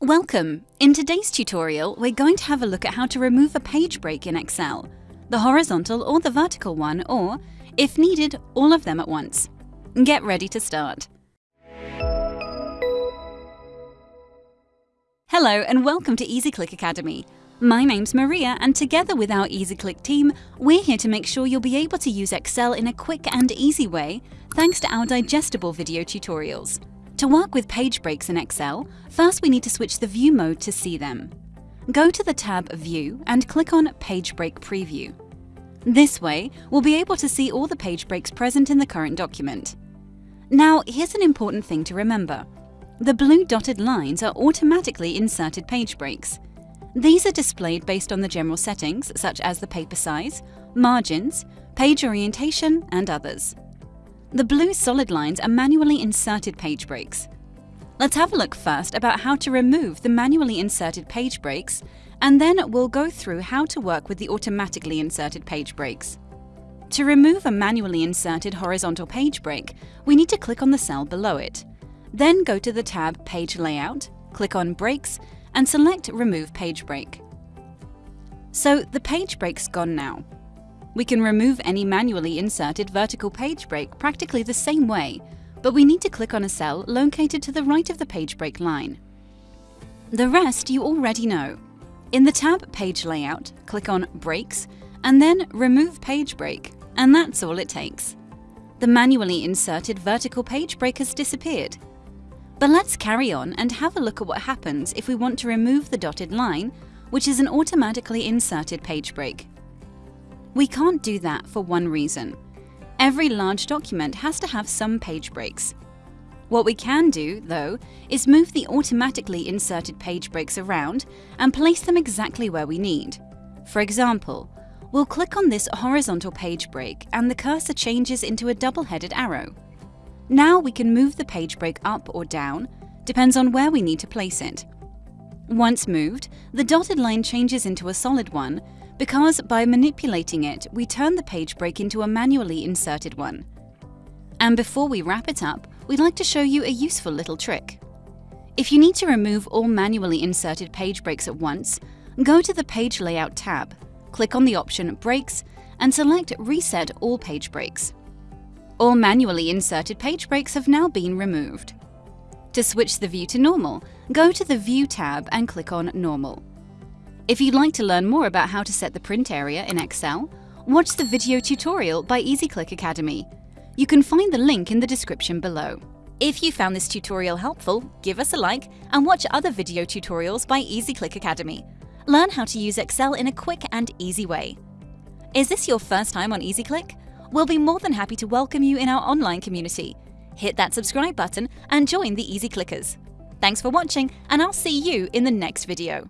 Welcome! In today's tutorial, we're going to have a look at how to remove a page break in Excel, the horizontal or the vertical one, or, if needed, all of them at once. Get ready to start. Hello and welcome to EasyClick Academy. My name's Maria and together with our EasyClick team, we're here to make sure you'll be able to use Excel in a quick and easy way thanks to our digestible video tutorials. To work with page breaks in Excel, first we need to switch the view mode to see them. Go to the tab View and click on Page Break Preview. This way, we'll be able to see all the page breaks present in the current document. Now, here's an important thing to remember. The blue dotted lines are automatically inserted page breaks. These are displayed based on the general settings such as the paper size, margins, page orientation, and others. The blue solid lines are manually inserted page breaks. Let's have a look first about how to remove the manually inserted page breaks, and then we'll go through how to work with the automatically inserted page breaks. To remove a manually inserted horizontal page break, we need to click on the cell below it. Then go to the tab Page Layout, click on Breaks, and select Remove Page Break. So the page break's gone now. We can remove any manually inserted vertical page break practically the same way, but we need to click on a cell located to the right of the page break line. The rest you already know. In the tab Page Layout, click on Breaks and then Remove Page Break, and that's all it takes. The manually inserted vertical page break has disappeared. But let's carry on and have a look at what happens if we want to remove the dotted line, which is an automatically inserted page break. We can't do that for one reason. Every large document has to have some page breaks. What we can do, though, is move the automatically inserted page breaks around and place them exactly where we need. For example, we'll click on this horizontal page break and the cursor changes into a double-headed arrow. Now we can move the page break up or down, depends on where we need to place it. Once moved, the dotted line changes into a solid one because by manipulating it, we turn the page break into a manually inserted one. And before we wrap it up, we'd like to show you a useful little trick. If you need to remove all manually inserted page breaks at once, go to the Page Layout tab, click on the option Breaks, and select Reset All Page Breaks. All manually inserted page breaks have now been removed. To switch the view to normal, go to the View tab and click on Normal. If you'd like to learn more about how to set the print area in Excel, watch the video tutorial by EasyClick Academy. You can find the link in the description below. If you found this tutorial helpful, give us a like and watch other video tutorials by EasyClick Academy. Learn how to use Excel in a quick and easy way. Is this your first time on EasyClick? We'll be more than happy to welcome you in our online community. Hit that subscribe button and join the Easy Clickers. Thanks for watching and I'll see you in the next video.